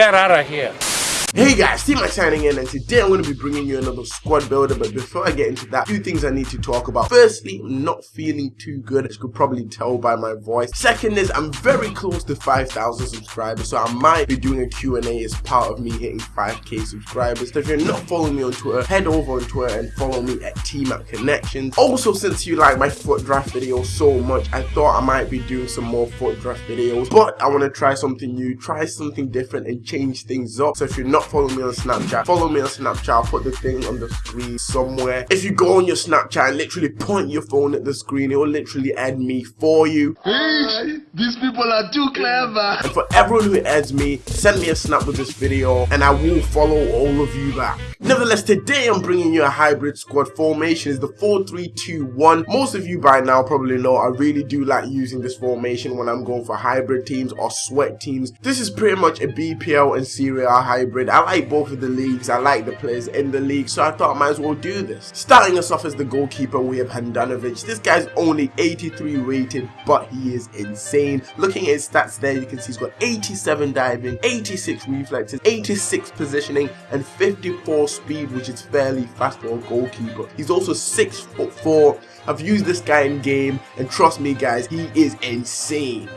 Get out of here. Hey guys, Mike signing in and today I'm going to be bringing you another squad builder but before I get into that, few things I need to talk about. Firstly, I'm not feeling too good as you could probably tell by my voice. Second is I'm very close to 5,000 subscribers so I might be doing a Q&A as part of me hitting 5k subscribers. So if you're not following me on Twitter, head over on Twitter and follow me at TMAP Connections. Also since you like my foot draft videos so much, I thought I might be doing some more foot draft videos but I want to try something new, try something different and change things up. So if you're not not follow me on Snapchat, follow me on Snapchat. I'll put the thing on the screen somewhere. If you go on your Snapchat and literally point your phone at the screen, it will literally add me for you. Hey, these people are too clever. And for everyone who adds me, send me a snap with this video and I will follow all of you back. Nevertheless, today I'm bringing you a hybrid squad formation. It's the 4-3-2-1. Most of you by now probably know I really do like using this formation when I'm going for hybrid teams or sweat teams. This is pretty much a BPL and Serie A hybrid. I like both of the leagues. I like the players in the league, so I thought I might as well do this. Starting us off as the goalkeeper, we have Handanovic. This guy's only 83 rated, but he is insane. Looking at his stats there, you can see he's got 87 diving, 86 reflexes, 86 positioning, and 54 speed, which is fairly fast for a goalkeeper. He's also six foot four. I've used this guy in game, and trust me, guys, he is insane.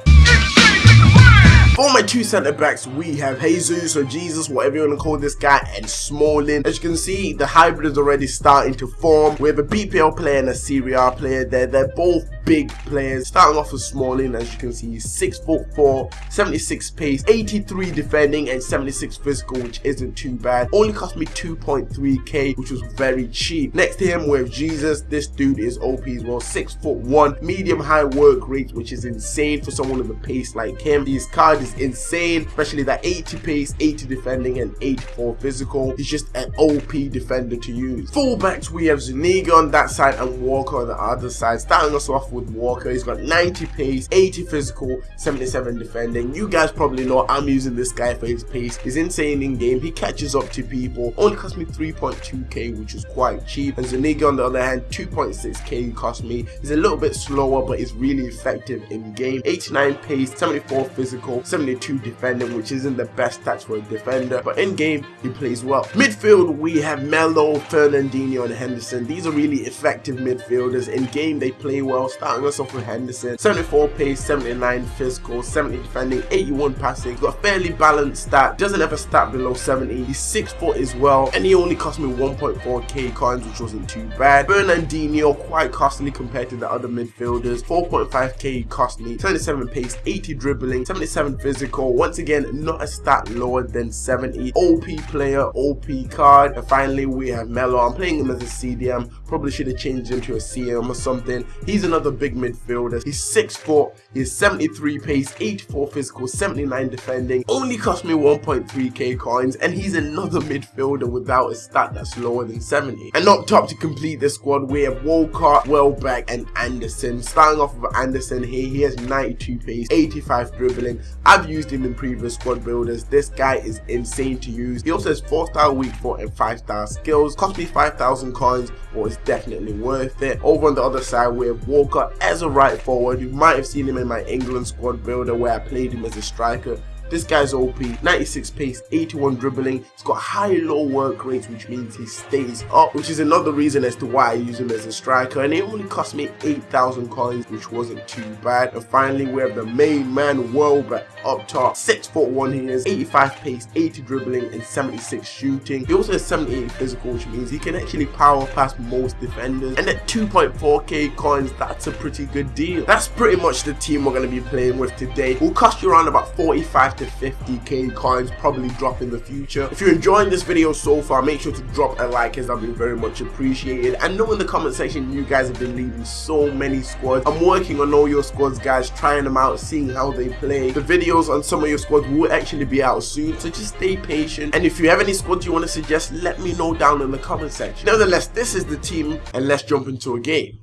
For my two centre backs, we have Jesus or Jesus, whatever you want to call this guy, and Smalling. As you can see, the hybrid is already starting to form. We have a BPL player and a Serie A player there. They're both big players. Starting off with Smalling, as you can see, he's 6 foot 4, 76 pace, 83 defending, and 76 physical, which isn't too bad. Only cost me 2.3k, which was very cheap. Next to him, we have Jesus. This dude is OP as well, 6 foot 1, medium high work rate, which is insane for someone with a pace like him. His card is insane, especially that 80 pace, 80 defending, and 84 physical. He's just an OP defender to use. Fullbacks, we have Zuniga on that side and Walker on the other side. Starting us off with Walker, he's got 90 pace, 80 physical, 77 defending. You guys probably know I'm using this guy for his pace. He's insane in game. He catches up to people. Only cost me 3.2k, which is quite cheap. And Zuniga on the other hand, 2.6k cost me. He's a little bit slower, but he's really effective in game. 89 pace, 74 physical, 72 defending, which isn't the best stats for a defender, but in game, he plays well. Midfield, we have Melo, Fernandinho, and Henderson. These are really effective midfielders. In game, they play well, starting us off with Henderson. 74 pace, 79 physical, 70 defending, 81 passing. He's got a fairly balanced stat, doesn't have a stat below 70. He's 6 foot as well, and he only cost me 1.4k coins, which wasn't too bad. Fernandinho, quite costly compared to the other midfielders. 4.5k cost me, 27 pace, 80 dribbling, 77 physical. Once again, not a stat lower than 70. OP player, OP card. And finally, we have Melo. I'm playing him as a CDM. Probably should have changed him to a CM or something. He's another big midfielder. He's 6 foot. He's 73 pace, 84 physical, 79 defending. Only cost me 1.3k coins. And he's another midfielder without a stat that's lower than 70. And up top to complete the squad, we have Walcott, Welbeck, and Anderson. Starting off with Anderson here, he has 92 pace, 85 dribbling. I've used him in previous squad builders. This guy is insane to use. He also has 4 star weak foot and 5 star skills. Cost me 5,000 coins, but it's definitely worth it. Over on the other side, we have Walcott as a right forward. You might have seen him in my England squad builder where I played him as a striker. This guy's OP, 96 pace, 81 dribbling. He's got high low work rates, which means he stays up, which is another reason as to why I use him as a striker. And it only cost me 8,000 coins, which wasn't too bad. And finally, we have the main man, Welbeck, up top. 6 foot 1 he is, 85 pace, 80 dribbling, and 76 shooting. He also has 78 physical, which means he can actually power past most defenders. And at 2.4k coins, that's a pretty good deal. That's pretty much the team we're going to be playing with today. Will cost you around about 45 to to 50k coins probably drop in the future. If you're enjoying this video so far, make sure to drop a like as I've been very much appreciated. And know in the comment section you guys have been leaving so many squads. I'm working on all your squads guys, trying them out, seeing how they play. The videos on some of your squads will actually be out soon, so just stay patient. And if you have any squads you want to suggest, let me know down in the comment section. Nevertheless, this is the team and let's jump into a game.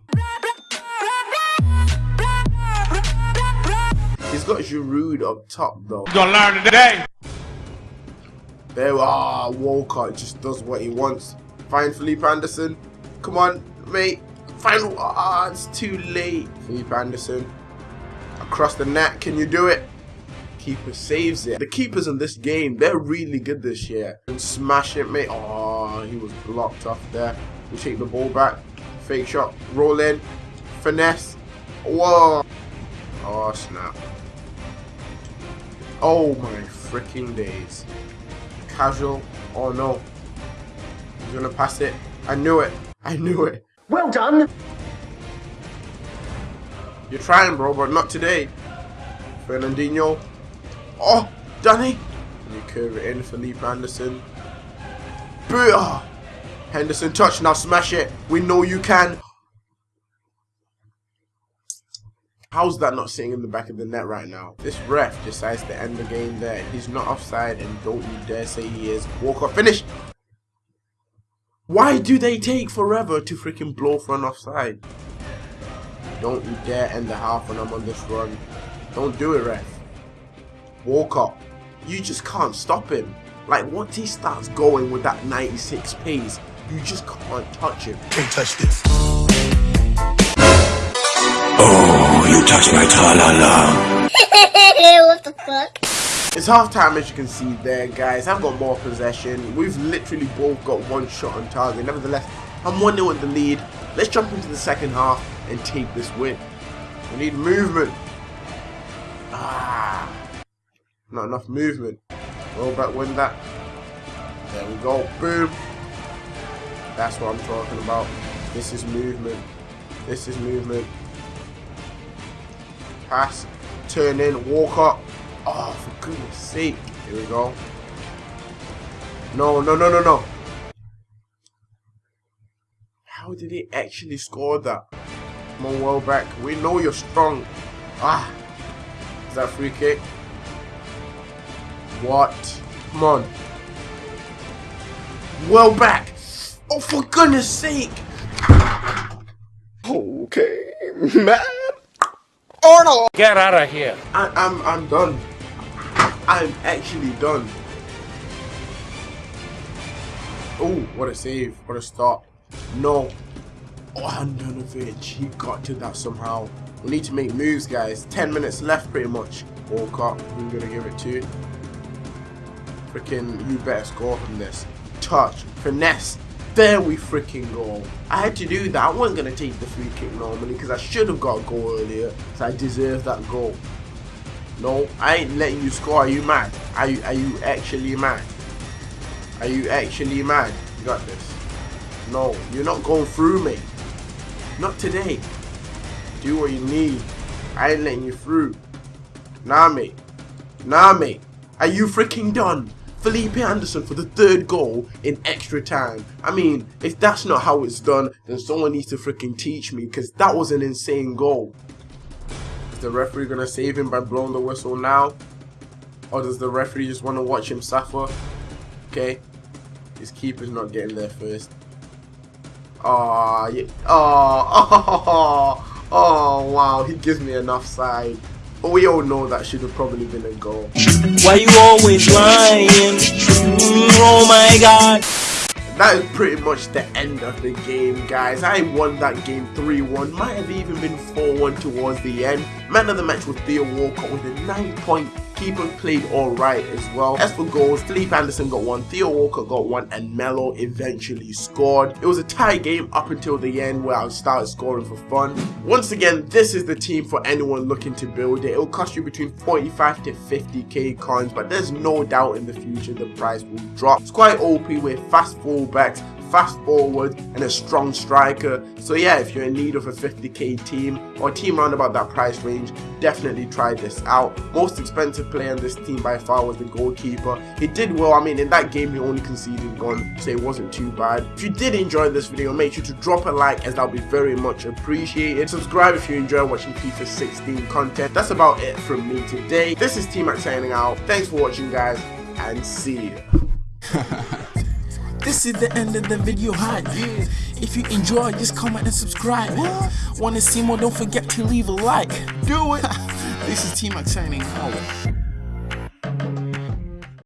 Got Giroud up top though. You gonna learn today. There, ah, oh, Walcott just does what he wants. Find Felipe Anderson. Come on, mate. Find, ah, it's too late. Felipe Anderson. Across the net, can you do it? Keeper saves it. The keepers in this game, they're really good this year. And smash it, mate. Oh, he was blocked off there. We take the ball back. Fake shot. Roll in. Finesse. Whoa. Oh, snap. Oh, my freaking days. Casual. Oh, no. He's to pass it. I knew it. I knew it. Well done. You're trying, bro, but not today. Fernandinho. Oh, Danny. And you curve it in, Felipe Anderson. Booyah! Henderson touch, now smash it. We know you can. How's that not sitting in the back of the net right now? This ref decides to end the game there. He's not offside and don't you dare say he is. Walcott, finish! Why do they take forever to freaking blow for an offside? Don't you dare end the half when I'm on this run. Don't do it, ref. Walcott, you just can't stop him. Like, once he starts going with that 96 pace, you just can't touch him. Can't touch this. Oh, you touch my ta-la-la. what the fuck? It's half time as you can see there guys. I've got more possession. We've literally both got one shot on target. Nevertheless, I'm 1-0 in the lead. Let's jump into the second half and take this win. We need movement. Ah, not enough movement. Roll back, win that. There we go. Boom. That's what I'm talking about. This is movement. This is movement. Pass. Turn in. Walk up. Oh, for goodness sake. Here we go. No, no, no, no, no. How did he actually score that? Come on, Welbeck. We know you're strong. Ah. Is that free kick? What? Come on. Welbeck. Oh, for goodness sake. Okay, man. Arnold. Get out of here. I, I'm, I'm done. I'm actually done. Oh, what a save. What a stop. No. Oh, Handanovic. He got to that somehow. We need to make moves, guys. 10 minutes left, pretty much. Walcott, who are going to give it to? You. Freaking, you better score from this. Touch. Finesse. There we freaking go. I had to do that. I wasn't going to take the free kick normally because I should have got a goal earlier. So I deserve that goal. No, I ain't letting you score. Are you mad? Are you, are you actually mad? Are you actually mad? You got this. No, you're not going through me. Not today. Do what you need. I ain't letting you through. Nah, mate. Nah, mate. Are you freaking done? Felipe Anderson for the third goal in extra time. I mean, if that's not how it's done, then someone needs to freaking teach me because that was an insane goal. Is the referee going to save him by blowing the whistle now? Or does the referee just want to watch him suffer? Okay. His keeper's not getting there first. Oh, yeah. oh, oh, oh, wow. He gives me enough side. But we all know that should have probably been a goal. Why you always lying? Mm, oh my god. That is pretty much the end of the game, guys. I won that game 3-1. Might have even been 4-1 towards the end. Man of the match was Theo Walcott with a 9-point keeper played alright as well. As for goals, Felipe Anderson got one, Theo Walcott got one, and Melo eventually scored. It was a tie game up until the end where I started scoring for fun. Once again, this is the team for anyone looking to build it. It will cost you between 45 to 50k coins, but there's no doubt in the future the price will drop. It's quite OP with fast fullbacks, fast forward and a strong striker. So yeah, if you're in need of a 50k team or team around about that price range, definitely try this out. Most expensive player on this team by far was the goalkeeper. He did well, I mean in that game he only conceded one, so it wasn't too bad. If you did enjoy this video, make sure to drop a like as that would be very much appreciated. Subscribe if you enjoy watching FIFA 16 content. That's about it from me today. This is T-Mac signing out. Thanks for watching guys and see you. This is the end of the video hype. If you enjoy, just comment and subscribe. Wanna see more? Don't forget to leave a like. Do it. this is T-Mac signing out.